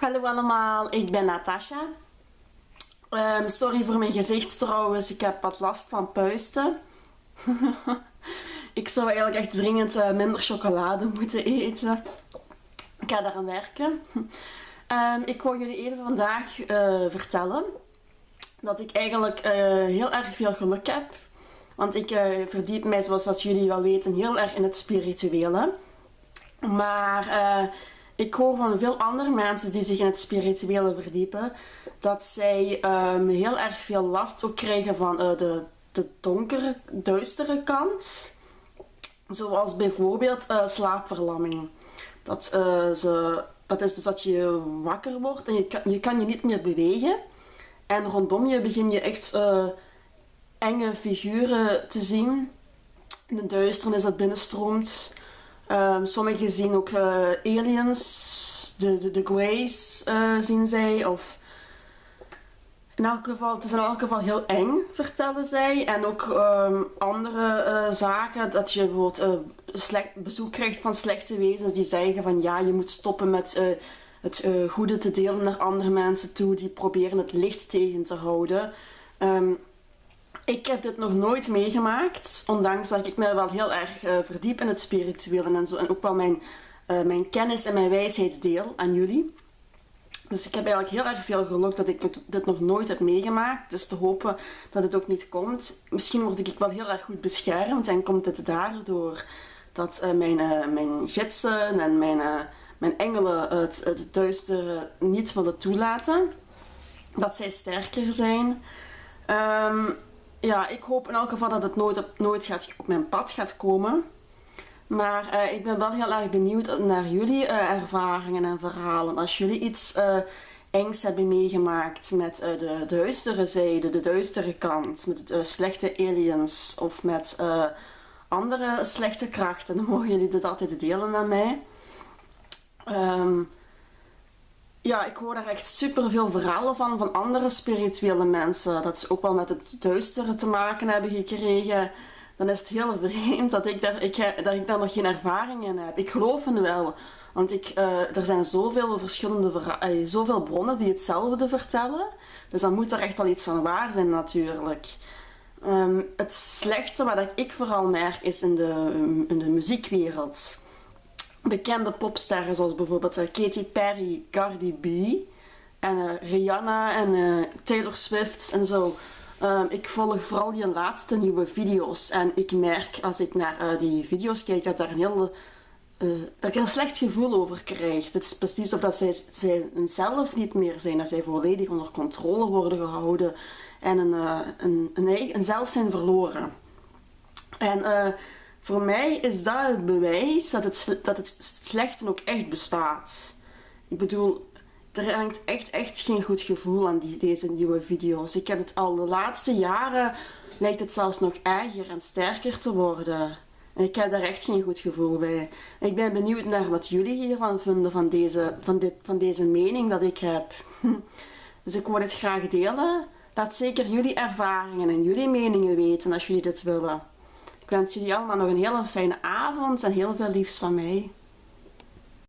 Hallo allemaal, ik ben Natasha. Ehm, sorry voor mijn gezicht trouwens, ik heb wat last van puisten. ik zou eigenlijk echt dringend eh, minder chocolade moeten eten. Ik ga daaraan werken. Um, ik wou jullie even vandaag uh, vertellen dat ik eigenlijk uh, heel erg veel geluk heb. Want ik verdiep mij, zoals jullie wel weten, heel erg in het spirituele. Maar ik hoor van veel andere mensen die zich in het spirituele verdiepen, dat zij um, heel erg veel last ook krijgen van uh, de, de donkere, duistere kant. Zoals bijvoorbeeld uh, slaapverlamming. Dat, uh, ze, dat is dus dat je wakker wordt en je kan, je kan je niet meer bewegen. En rondom je begin je echt enge figuren te zien. In de duisternis dat binnenstroomt. Um, sommigen zien ook uh, aliens, de, de, de Greys uh, zien zij. Of in elk geval, het is in elk geval heel eng, vertellen zij. En ook um, andere uh, zaken, dat je bijvoorbeeld slecht, bezoek krijgt van slechte wezens die zeggen van ja, je moet stoppen met het goede te delen naar andere mensen toe. Die proberen het licht tegen te houden. Um, ik heb dit nog nooit meegemaakt, ondanks dat ik me wel heel erg uh, verdiep in het spirituele en zo. En ook wel mijn, uh, mijn kennis en mijn wijsheid deel aan jullie. Dus ik heb eigenlijk heel erg veel geluk dat ik dit nog nooit heb meegemaakt. Dus te hopen dat het ook niet komt. Misschien word ik wel heel erg goed beschermd en komt het daardoor dat uh, mijn, mijn gidsen en mijn, mijn engelen het, het niet willen toelaten. Dat zij sterker zijn. Um, ja, ik hoop in elk geval dat het nooit op, nooit gaat, op mijn pad gaat komen. Maar uh, ik ben wel heel erg benieuwd naar jullie uh, ervaringen en verhalen. Als jullie iets uh, engs hebben meegemaakt met de duistere zijde, de duistere kant, met slechte aliens of met andere slechte krachten, dan mogen jullie dit altijd delen aan mij. Um, ja, ik hoor daar echt super veel verhalen van, van andere spirituele mensen. Dat ze ook wel met het duistere te maken hebben gekregen. Dan is het heel vreemd dat ik daar, ik, dat ik nog geen ervaring in heb. Ik geloof het wel. Want ik, uh, er zijn zoveel verschillende uh, zoveel bronnen die hetzelfde vertellen. Dus dan moet er echt wel iets aan waar zijn natuurlijk. Um, het slechte wat ik vooral merk is in de, in de muziekwereld bekende popsterren zoals bijvoorbeeld uh, Katy Perry, Cardi B en uh, Rihanna en uh, Taylor Swift en zo. Um, ik volg vooral die laatste nieuwe video's en ik merk als ik naar die video's kijk dat, daar een heel, dat ik er een slecht gevoel over krijg. Het is precies of dat zij, zij zelf niet meer zijn, dat zij volledig onder controle worden gehouden en een, een, een, een zelf zijn verloren. En voor mij is dat het bewijs dat het, dat het ook echt bestaat. Ik bedoel, er hangt echt, echt geen goed gevoel aan die, deze nieuwe video's. Ik heb het al de laatste jaren, lijkt het zelfs nog erger en sterker te worden. En ik heb daar echt geen goed gevoel bij. ik ben benieuwd naar wat jullie hiervan vinden, van deze, van dit, van deze mening dat ik heb. Dus ik wil het graag delen. Laat zeker jullie ervaringen en jullie meningen weten als jullie dit willen. Ik wens jullie allemaal nog een hele fijne avond en heel veel liefs van mij.